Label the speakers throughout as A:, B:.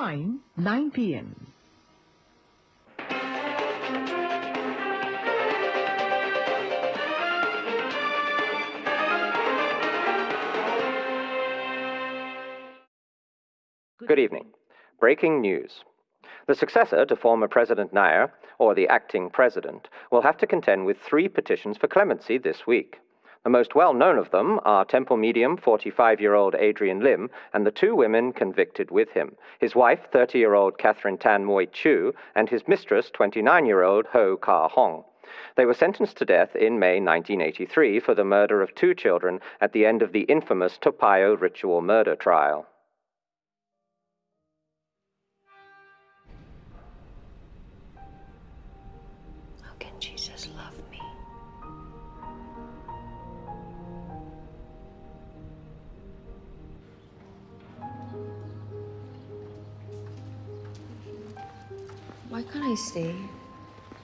A: Time 9 p.m.
B: Good evening. Breaking news. The successor to former President Nair, or the acting president, will have to contend with three petitions for clemency this week. The most well known of them are Temple medium 45 year old Adrian Lim and the two women convicted with him his wife, 30 year old Catherine Tan Mui Choo, and his mistress, 29 year old Hoe Kah Hong. They were sentenced to death in May 1983 for the murder of two children at the end of the infamous Toa Payoh ritual murder trial.
C: Can't I stay?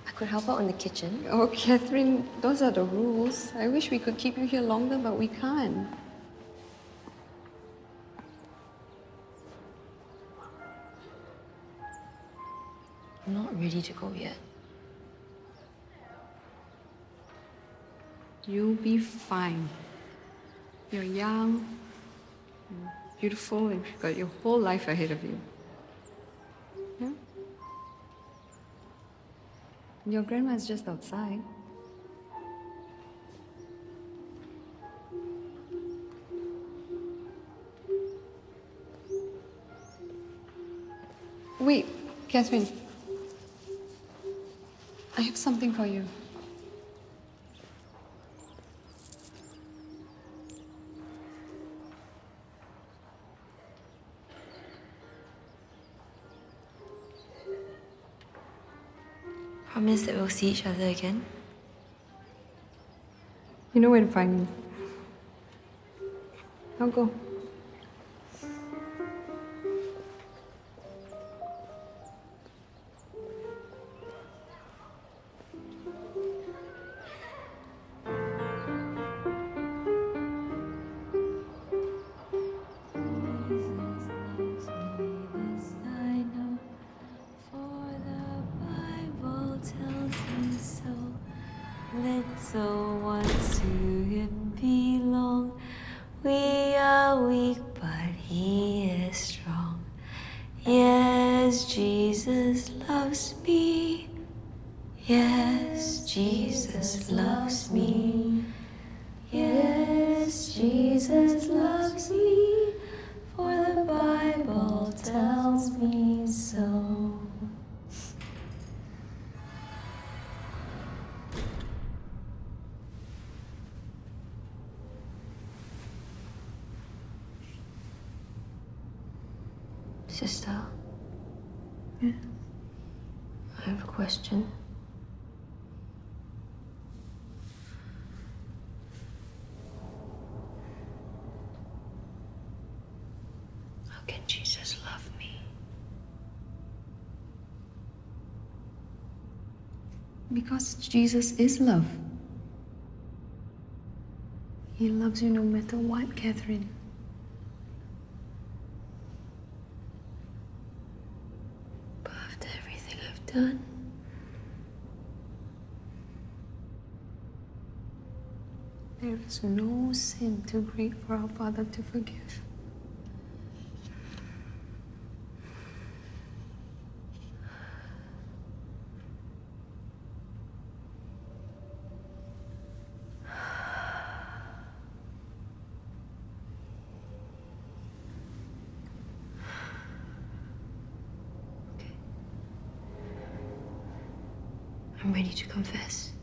C: I could help out in the kitchen.
D: Oh, Catherine, those are the rules. I wish we could keep you here longer, but we can't.
C: I'm not ready to go yet.
D: You'll be fine. You're young, you're beautiful, and you've got your whole life ahead of you. Your grandma's just outside. Wait, Catherine. I have something for you.
C: We'll see each other again.
D: You know where to find me. I'll go.
C: Jesus loves me. For the Bible tells me so. Sister.
D: Yeah.
C: I have a question. How can Jesus love me?
D: Because Jesus is love. He loves you no matter what, Catherine.
C: But after everything I've done,
D: There is no sin too great for our Father to forgive.
C: I'm ready to confess.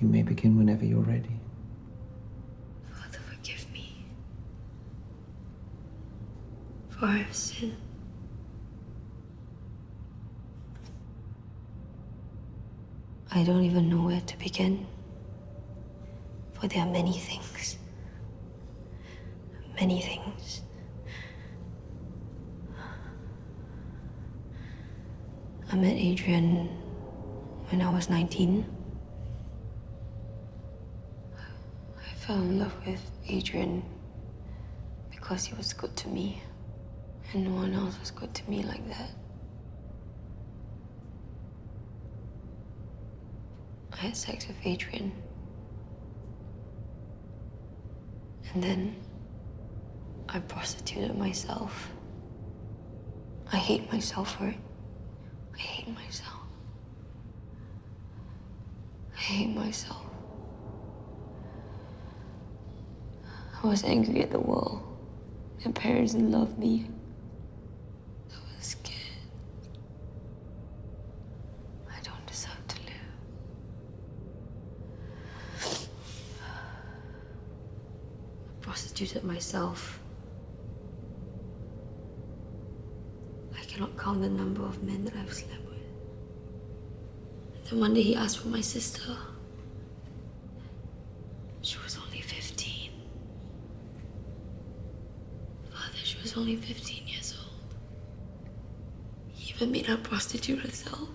E: You may begin whenever you're ready.
C: Father, forgive me. For I've sinned. I don't even know where to begin. For there are many things. Many things. I met Adrian when I was 19. I fell in love with Adrian because he was good to me. And no one else was good to me like that. I had sex with Adrian. And then I prostituted myself. I hate myself for it. I hate myself. I hate myself. I was angry at the world. My parents didn't love me. I was scared. I don't deserve to live. I prostituted myself. I cannot count the number of men that I've slept with. And then one day he asked for my sister. She was only 15. Father, she was only 15 years old. He even made her prostitute herself.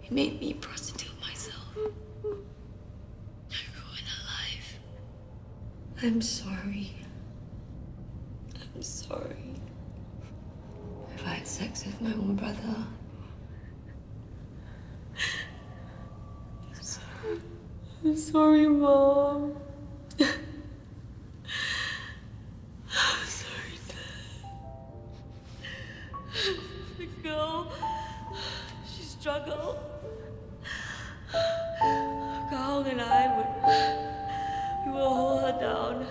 C: He made me prostitute myself. I ruined her life. I'm sorry. I'm sorry. If I had sex with my own brother. I'm sorry. I'm sorry, Mom. She struggled. And I would, we would hold her down.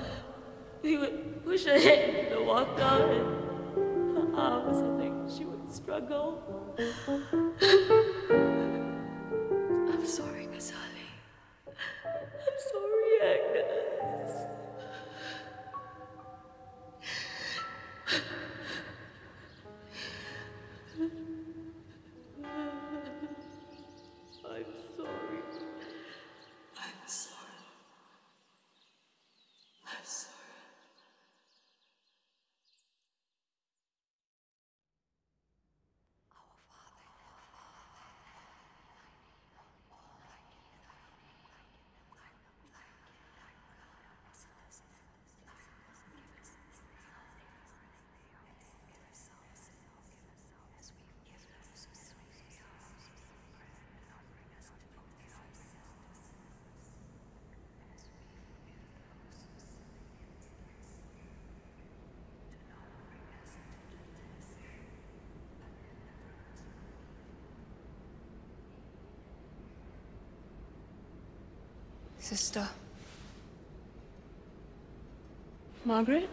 C: We would push her head into the water and her arms and like she would struggle. Sister. Margaret?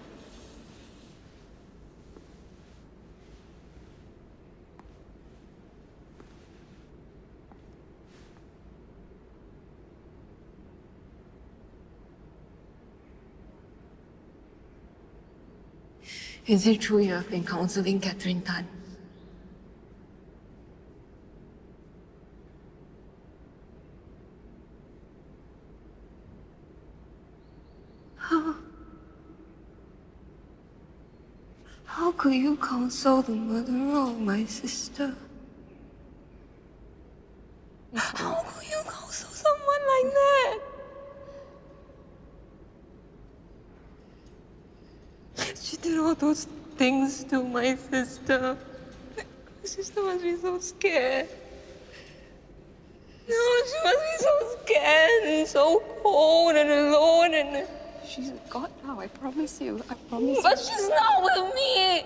C: Is it true you have been counseling Catherine Tan? How? How could you console the murderer of my sister? How could you console someone like that? She did all those things to my sister. My sister must be so scared. No, she must be so scared and so cold and alone and.
D: She's got I promise you. I promise
C: But she's not with me.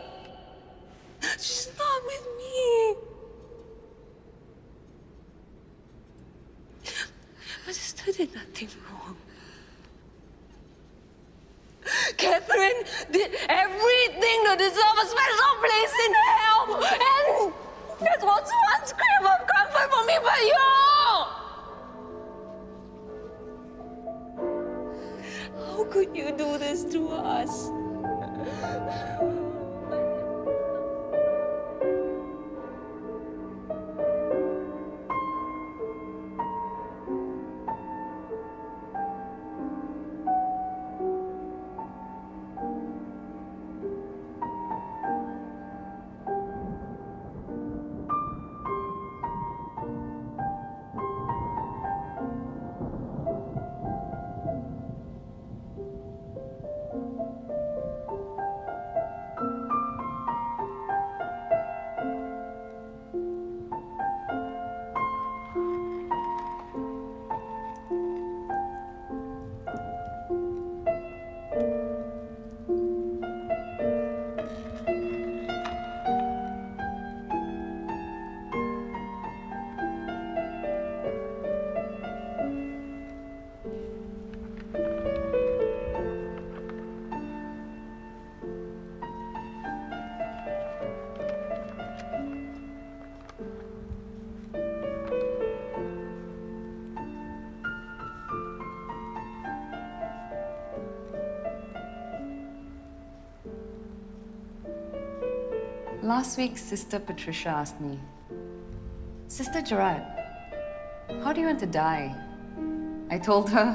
C: Last week, Sister Patricia asked me, Sister Gerard, how do you want to die? I told her,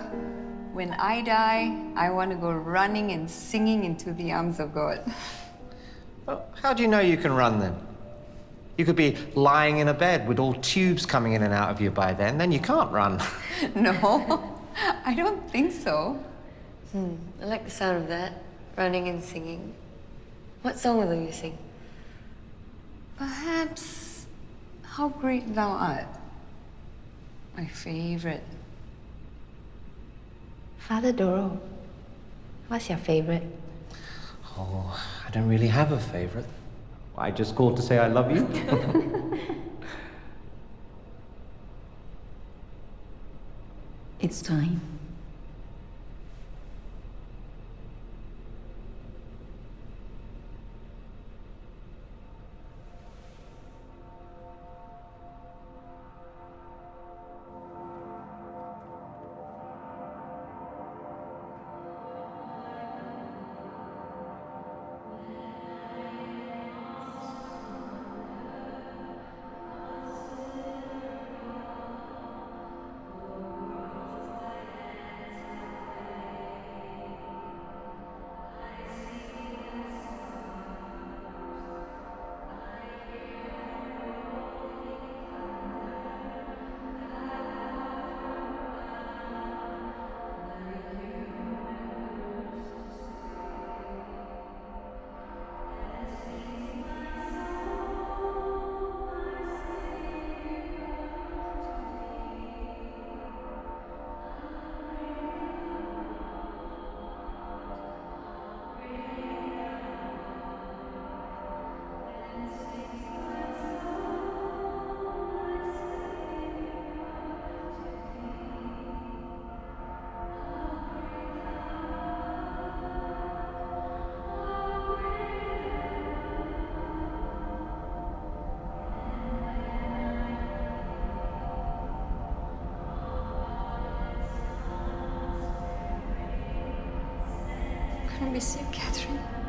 C: when I die, I want to go running and singing into the arms of God.
E: Well, how do you know you can run then? You could be lying in a bed with all tubes coming in and out of you by then, then you can't run.
C: no, I don't think so.
F: Hmm, I like the sound of that. Running and singing. What song will you sing?
C: Perhaps How Great Thou Art. My favorite.
D: Father Doro, what's your favorite?
E: Oh, I don't really have a favorite. I just called to say I love you.
D: It's time.
C: I miss you, Catherine.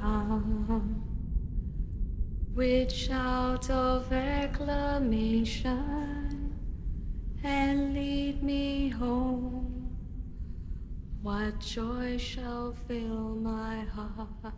C: Come with shout of acclamation and lead me home, what joy shall fill my heart?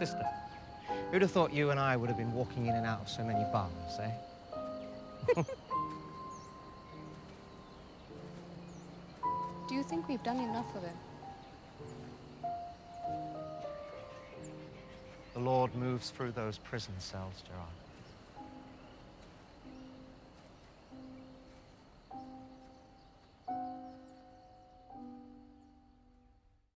E: Sister, who'd have thought you and I would have been walking in and out of so many bars, eh?
D: Do you think we've done enough of it?
E: The Lord moves through those prison cells, Gerard.